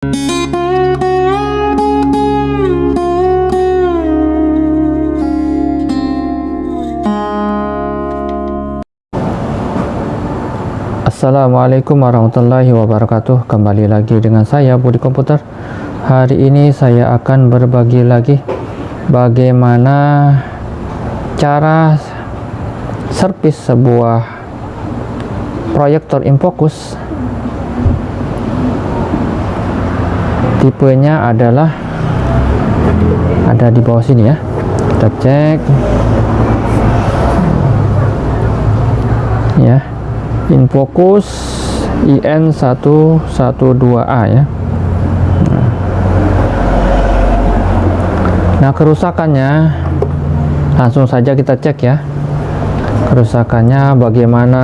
Assalamualaikum warahmatullahi wabarakatuh. Kembali lagi dengan saya Budi Komputer. Hari ini saya akan berbagi lagi Bagaimana cara servis sebuah proyektor infocus Tipenya adalah Ada di bawah sini ya. Kita cek. Ya. Infocus IN112A ya. Nah kerusakannya langsung saja kita cek ya. Kerusakannya bagaimana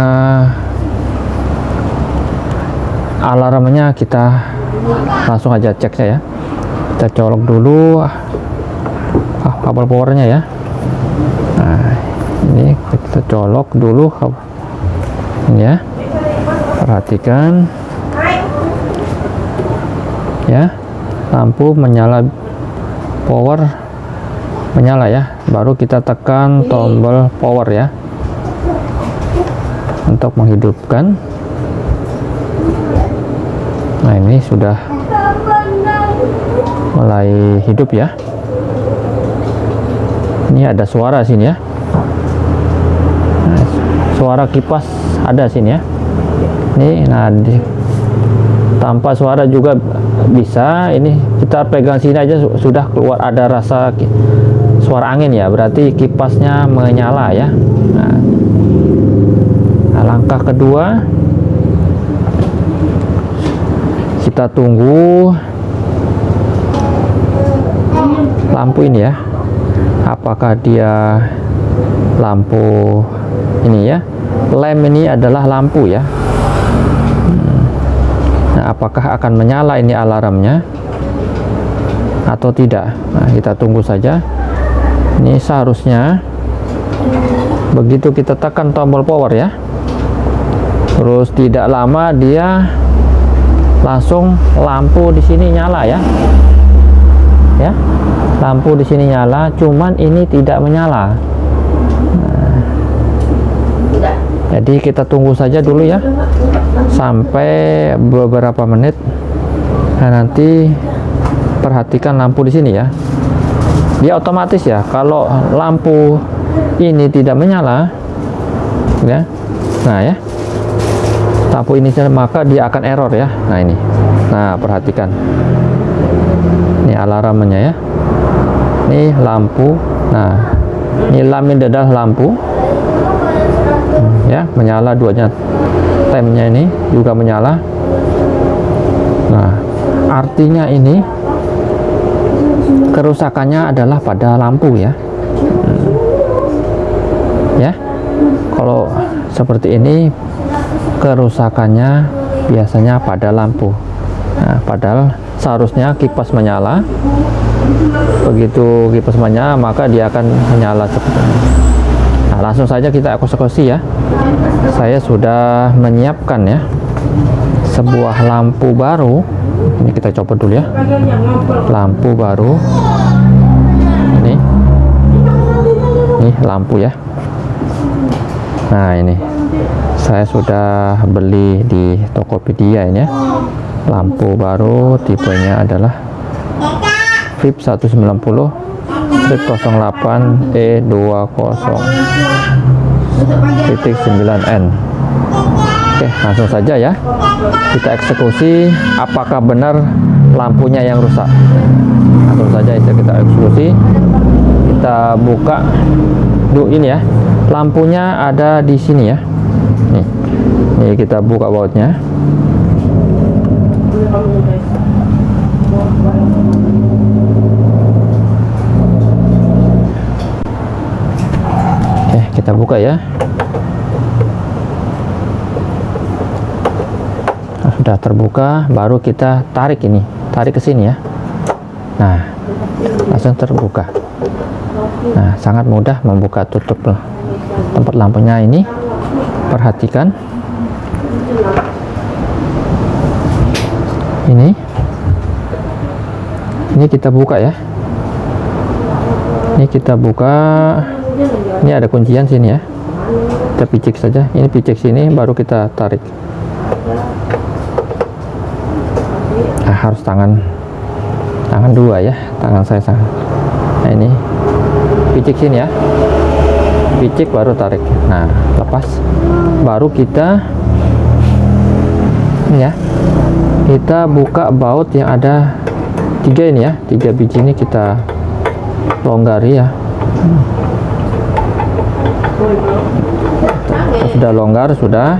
alarmnya kita langsung aja cek ya. Kita colok dulu. Ah, kabel powernya ya. Nah ini kita colok dulu ya. Perhatikan. Ya lampu menyala power menyala ya. Baru kita tekan tombol power ya. Untuk menghidupkan ini sudah mulai hidup ya. Ini ada suara sini ya. Suara kipas ada sini ya. Ini nah di, tanpa suara juga bisa. Ini kita pegang sini aja sudah keluar ada rasa suara angin ya. Berarti kipasnya menyala ya. Nah, nah langkah kedua kita tunggu lampu ini ya. Apakah dia lampu ini ya? Lem ini adalah lampu ya. Nah apakah akan menyala ini alarmnya? Atau tidak? Nah kita tunggu saja. Ini seharusnya begitu kita tekan tombol power ya. Terus tidak lama dia langsung lampu di sini nyala ya. Ya lampu di sini nyala cuman ini tidak menyala. Jadi kita tunggu saja dulu ya sampai beberapa menit. Nah nanti perhatikan lampu di sini ya. Dia otomatis ya kalau lampu ini tidak menyala ya. Nah ya lampu ini maka dia akan error ya. Nah ini. Nah perhatikan. Ini alarmnya ya. Ini lampu. Nah ini lamin adalah lampu. Ya menyala duanya. Temnya ini juga menyala. Nah artinya ini kerusakannya adalah pada lampu ya. Hmm. ya kalau seperti ini kerusakannya biasanya pada lampu. Nah, padahal seharusnya kipas menyala. Begitu kipas menyala maka dia akan menyala seperti nah langsung saja kita eksekusi ya. Saya sudah menyiapkan ya sebuah lampu baru. Ini kita coba dulu ya. Lampu baru. Ini. Ini lampu ya. Nah ini saya sudah beli di Tokopedia ini ya. Lampu baru tipenya adalah VIP 190 strip 08 E20 titik 9N Oke langsung saja ya. Kita eksekusi apakah benar lampunya yang rusak? Langsung saja itu kita eksekusi. Kita buka. Dulu ini ya lampunya ada di sini ya nih kita buka bautnya. Kita buka ya. Sudah terbuka baru kita tarik ini tarik ke sini ya. Nah langsung terbuka. Nah sangat mudah membuka tutup tempat lampunya ini. Perhatikan ini. Ini kita buka ya. Ini kita buka. Ini ada kuncian sini ya. Kita picik saja. Ini picik sini baru kita tarik. Nah, harus tangan. Tangan dua ya tangan saya sangat. Nah ini. Picik sini ya. Picik baru tarik. Nah lepas. Baru kita ini ya kita buka baut yang ada tiga ini ya. Tiga biji ini kita longgari ya. Sudah longgar sudah.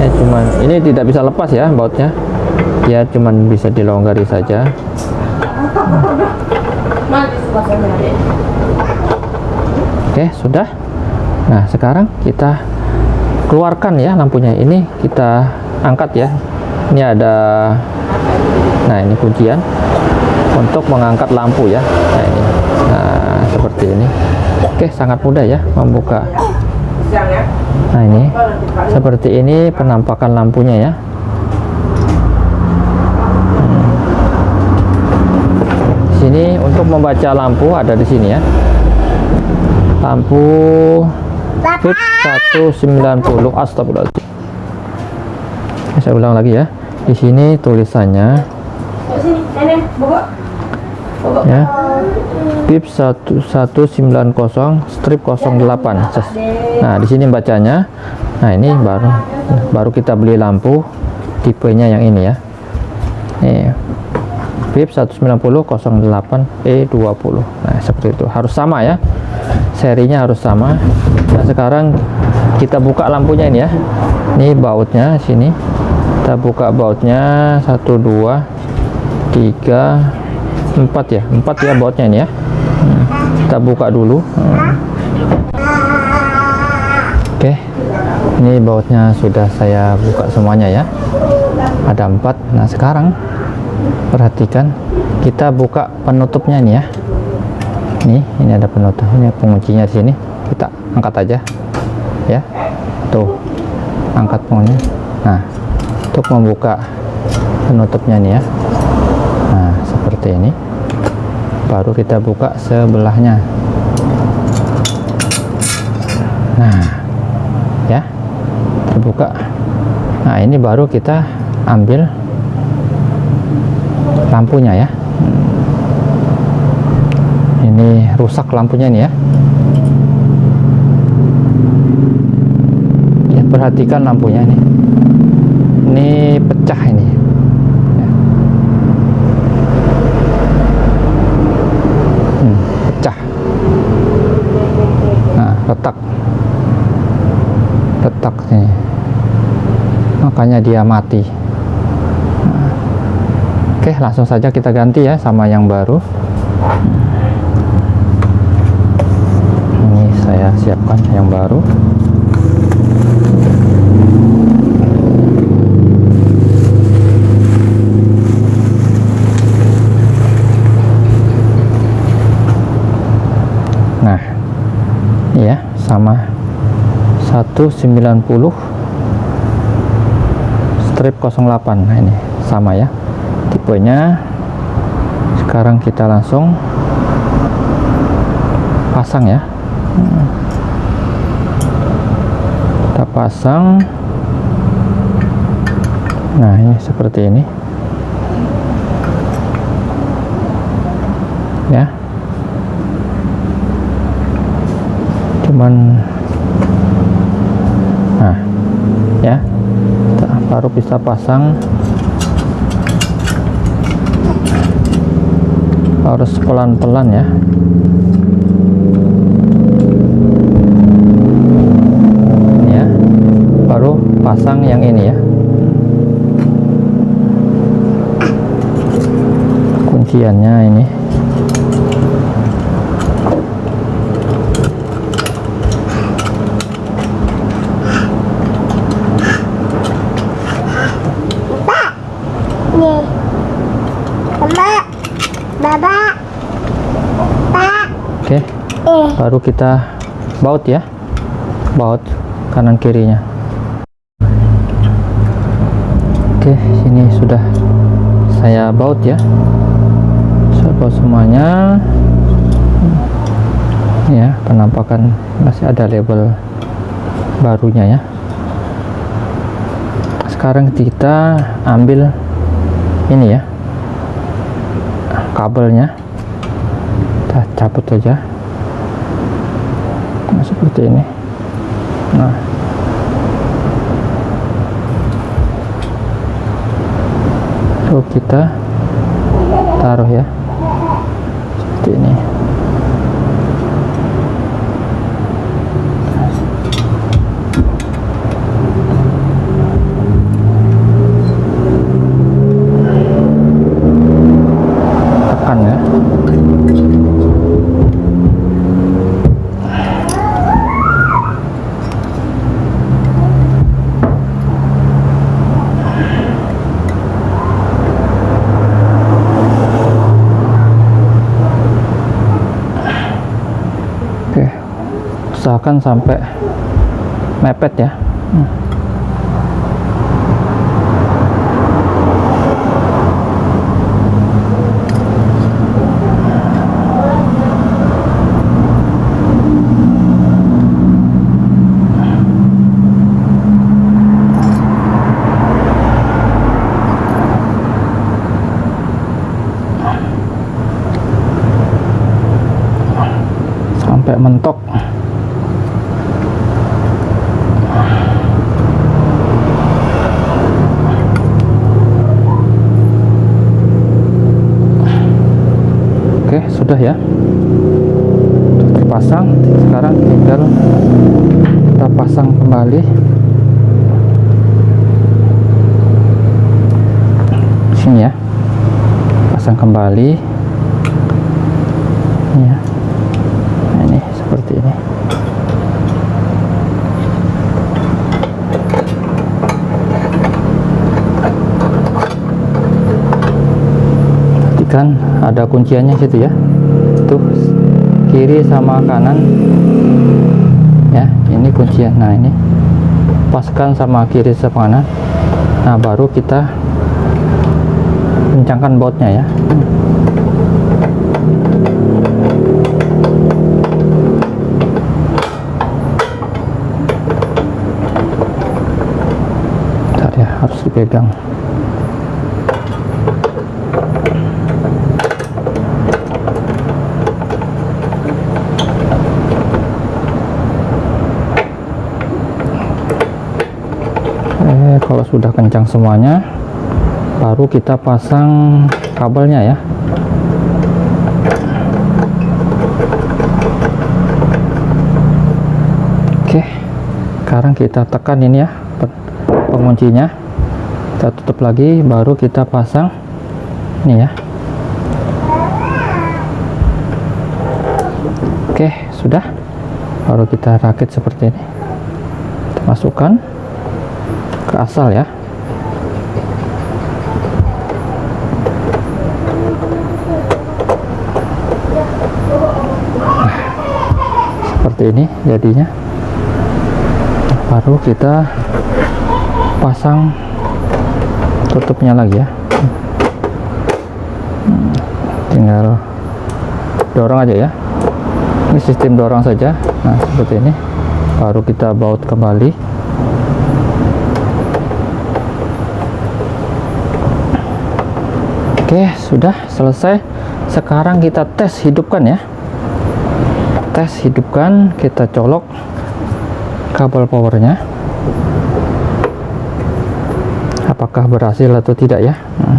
Ya cuman ini tidak bisa lepas ya bautnya. Ya cuman bisa dilonggari saja. Oke sudah. Nah sekarang kita keluarkan ya lampunya. Ini kita angkat ya ini ada nah ini kuncian untuk mengangkat lampu ya. Nah ini nah seperti ini. Oke sangat mudah ya membuka. Nah ini seperti ini penampakan lampunya ya. Hmm. sini untuk membaca lampu ada di sini ya. Lampu fit 190 astagfirullahaladzim saya ulang lagi ya. Di sini tulisannya. Ya. Pip 1190 strip 08 Ces. nah di sini bacanya. Nah ini baru baru kita beli lampu tipenya yang ini ya. Ini pip 190 08 E20 nah seperti itu. Harus sama ya. Serinya harus sama. Nah sekarang kita buka lampunya ini ya. Ini bautnya sini kita buka bautnya. 1 2 3 4 ya. 4 ya bautnya ini ya. Hmm, kita buka dulu. Hmm. oke. Ini bautnya sudah saya buka semuanya ya. Ada empat. Nah sekarang perhatikan. Kita buka penutupnya ini ya. Nih ini ada penutup. Ini penguncinya di sini. Kita angkat aja. Ya. Tuh. Angkat penguncinya. Nah untuk membuka penutupnya nih ya. Nah seperti ini. Baru kita buka sebelahnya. Nah ya. Terbuka nah ini baru kita ambil lampunya ya. Ini rusak lampunya nih ya. Ya perhatikan lampunya ini ini pecah ini. Ya. Hmm, pecah. Nah retak. Retak nih makanya dia mati. Nah, oke langsung saja kita ganti ya sama yang baru. Ini saya siapkan yang baru nah ya sama 190 strip 08 nah ini sama ya tipenya. Sekarang kita langsung pasang ya. Kita pasang. Nah ini seperti ini. Ya cuman nah ya kita baru bisa pasang. Harus pelan-pelan ya. Ya baru pasang yang ini ya. Kunciannya ini Nih. Mama. Baba. Pak. oke Eh. Baru kita baut ya. Baut kanan kirinya. Oke sini sudah saya baut ya. Terpau semuanya. Ya penampakan masih ada label barunya ya. Sekarang kita ambil ini ya kabelnya. Kita cabut nah, seperti ini. Nah. Lalu kita taruh ya. Seperti ini tekan ya Oke, usahakan sampai mepet ya. Hmm. Sampai mentok. Oke, sudah ya. Terpasang. Sekarang tinggal kita pasang kembali. Sini ya. Pasang kembali. Ini ya. Nah, ini seperti ini. Perhatikan ada kunciannya situ ya. Kiri sama kanan. Ya, ini kuncian. Nah, ini paskan sama kiri sama kanan. Nah, baru kita kencangkan bautnya ya. Bentar ya, harus dipegang. Eh, kalau sudah kencang semuanya, baru kita pasang kabelnya ya. Oke, sekarang kita tekan ini ya pe- penguncinya. Kita tutup lagi, baru kita pasang ini ya. Oke, sudah. Baru kita rakit seperti ini. Kita masukkan ke asal ya. Nah, seperti ini jadinya. Baru kita pasang tutupnya lagi ya. Tinggal dorong aja ya. Ini sistem dorong saja. Nah seperti ini. Baru kita baut kembali oke sudah selesai. Sekarang kita tes hidupkan ya. Tes hidupkan kita colok kabel powernya. Apakah berhasil atau tidak ya? Hmm.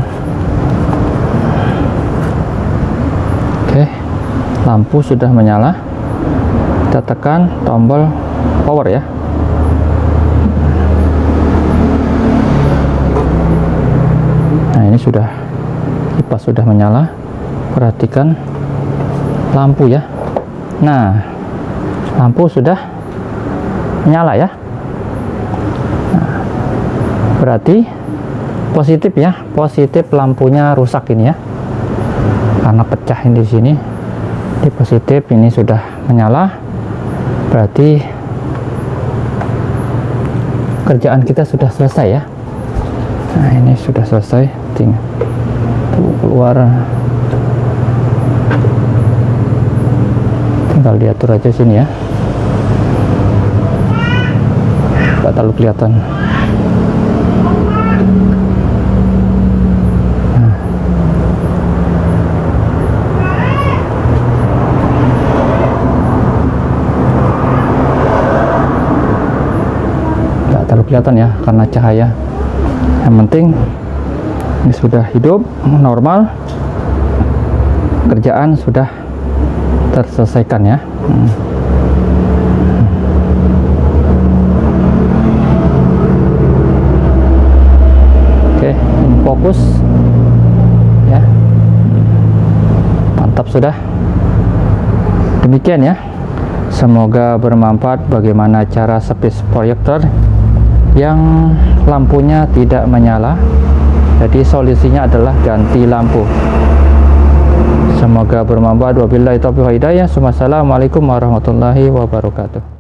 oke lampu sudah menyala. Kita tekan tombol power ya. Nah ini sudah kipas sudah menyala perhatikan lampu ya. Nah lampu sudah menyala ya. Nah, berarti positif ya positif lampunya rusak ini ya. Karena pecah ini di sini. Ini positif ini sudah menyala berarti kerjaan kita sudah selesai ya. Nah ini sudah selesai tinggal keluar. Tinggal diatur aja sini ya. Nggak terlalu kelihatan. Nggak terlalu kelihatan ya karena cahaya. Yang penting ini sudah hidup normal. Kerjaan sudah terselesaikan ya. Hmm. oke fokus. Ya. Mantap sudah. Demikian ya. Semoga bermanfaat bagaimana cara space proyektor yang lampunya tidak menyala jadi solusinya adalah ganti lampu. Semoga bermanfaat. Wabillahi taufiq hidayah. Wassalamualaikum warahmatullahi wabarakatuh